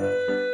Música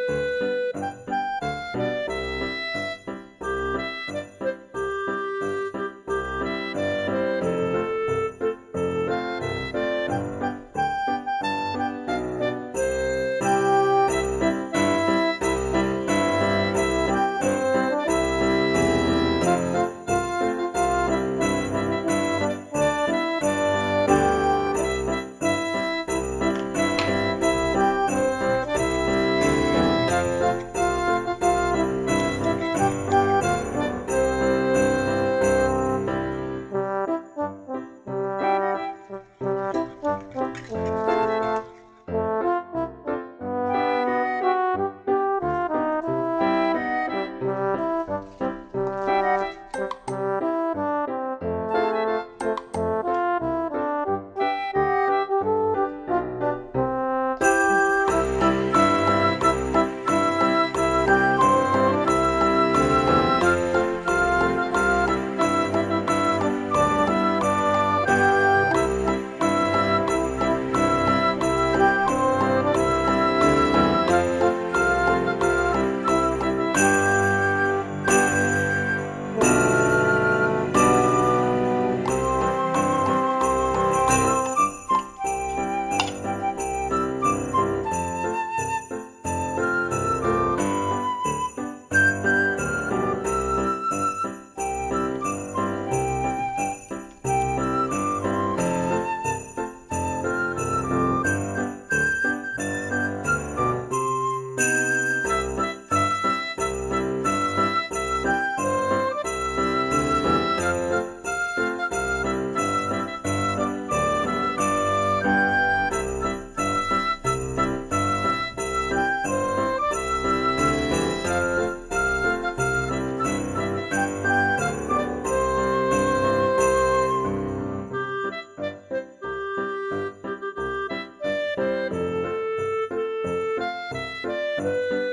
了。